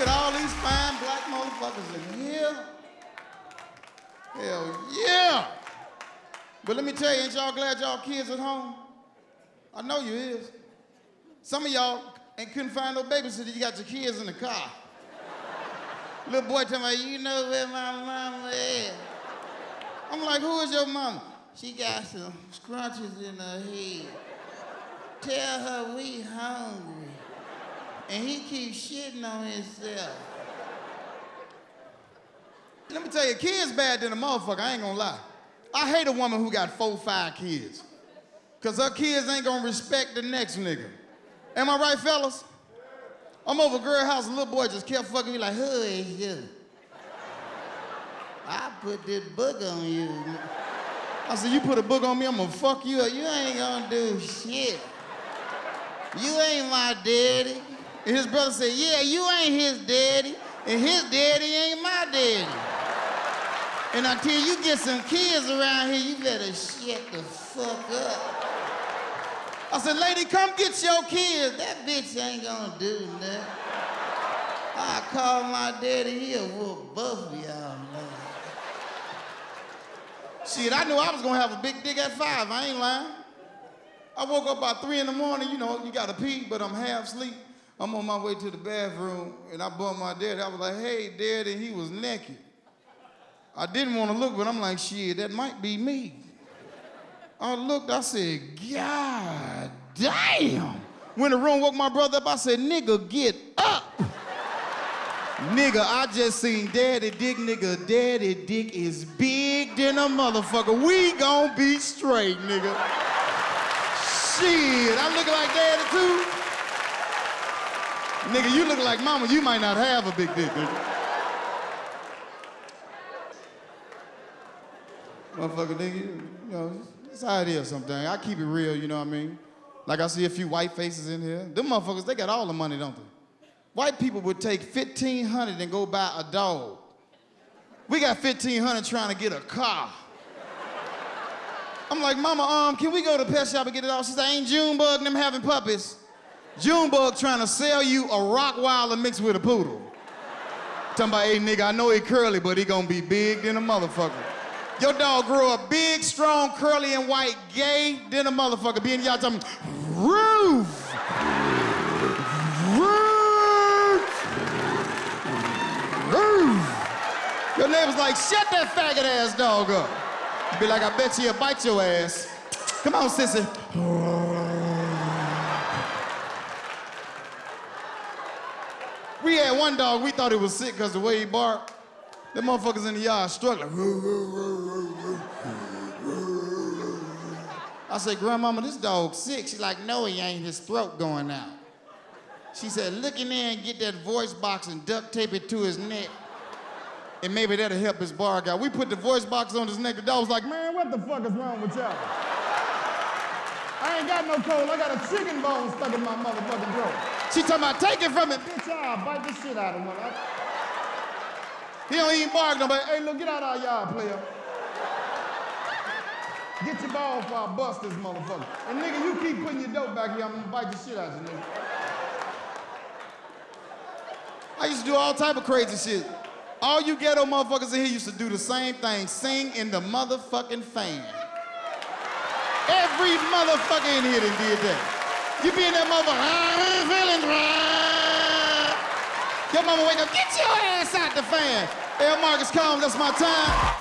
Look at all these fine black motherfuckers in here. Hell yeah. But let me tell you, ain't y'all glad y'all kids at home? I know you is. Some of y'all ain't couldn't find no babysitter. You got your kids in the car. Little boy tell me, you know where my mama is. I'm like, who is your mama? She got some scrunches in her head. Tell her we hungry. And he keeps shitting on himself. Let me tell you, kids bad than a motherfucker, I ain't gonna lie. I hate a woman who got four, five kids. Cause her kids ain't gonna respect the next nigga. Am I right, fellas? I'm over girl house, a little boy just kept fucking me like, who is you? I put this book on you. I said, you put a book on me, I'm gonna fuck you up. You ain't gonna do shit. You ain't my daddy. And his brother said, yeah, you ain't his daddy, and his daddy ain't my daddy. And until you get some kids around here, you better shut the fuck up. I said, lady, come get your kids. That bitch ain't gonna do nothing. I call my daddy, he'll whoop both of y'all. Shit, I knew I was gonna have a big dick at five, I ain't lying. I woke up about three in the morning, you know, you gotta pee, but I'm half asleep. I'm on my way to the bathroom, and I bumped my daddy. I was like, hey, daddy, he was naked. I didn't want to look, but I'm like, shit, that might be me. I looked, I said, God damn. When the room woke my brother up, I said, nigga, get up. nigga, I just seen daddy dick, nigga. Daddy dick is big than a motherfucker. We gon' be straight, nigga. Shit, I look like daddy too. Nigga, you look like mama, you might not have a big dick, nigga. Motherfucker, nigga, you know, it's how it is sometimes. I keep it real, you know what I mean? Like I see a few white faces in here. Them motherfuckers, they got all the money, don't they? White people would take 1500 and go buy a dog. We got 1500 trying to get a car. I'm like, mama, um, can we go to pet shop and get it all? She said, ain't Junebug and them having puppies. Junebug trying to sell you a Rottweiler mixed with a poodle. Talking about, hey, nigga, I know he curly, but he gonna be big than a motherfucker. Your dog grew up big, strong, curly, and white, gay, then a motherfucker. Being y'all talking, roof! Roof! Roof! Your neighbor's like, shut that faggot ass dog up. Be like, I bet you he'll bite your ass. Come on, sissy. One dog, we thought he was sick because the way he barked. Them motherfuckers in the yard struggling. I said, Grandmama, this dog's sick. She's like, no, he ain't. His throat going out. She said, look in there and get that voice box and duct tape it to his neck. And maybe that'll help his bark out. We put the voice box on his neck. The dog was like, man, what the fuck is wrong with y'all? I ain't got no cold. I got a chicken bone stuck in my motherfucking throat. She talking about, take it from me. Bitch, I'll bite the shit out of him. He don't even bark nobody. Hey, look, get out of our yard, player. Get your balls before I bust this motherfucker. And nigga, you keep putting your dope back here, I'm gonna bite the shit out of you, nigga. I used to do all type of crazy shit. All you ghetto motherfuckers in here used to do the same thing, sing in the motherfucking fan. Every motherfucker in here done did that. You be in that motherfucker, feeling. Your mama wake up, get your ass out the fan. Hey, Marcus Combs, that's my time.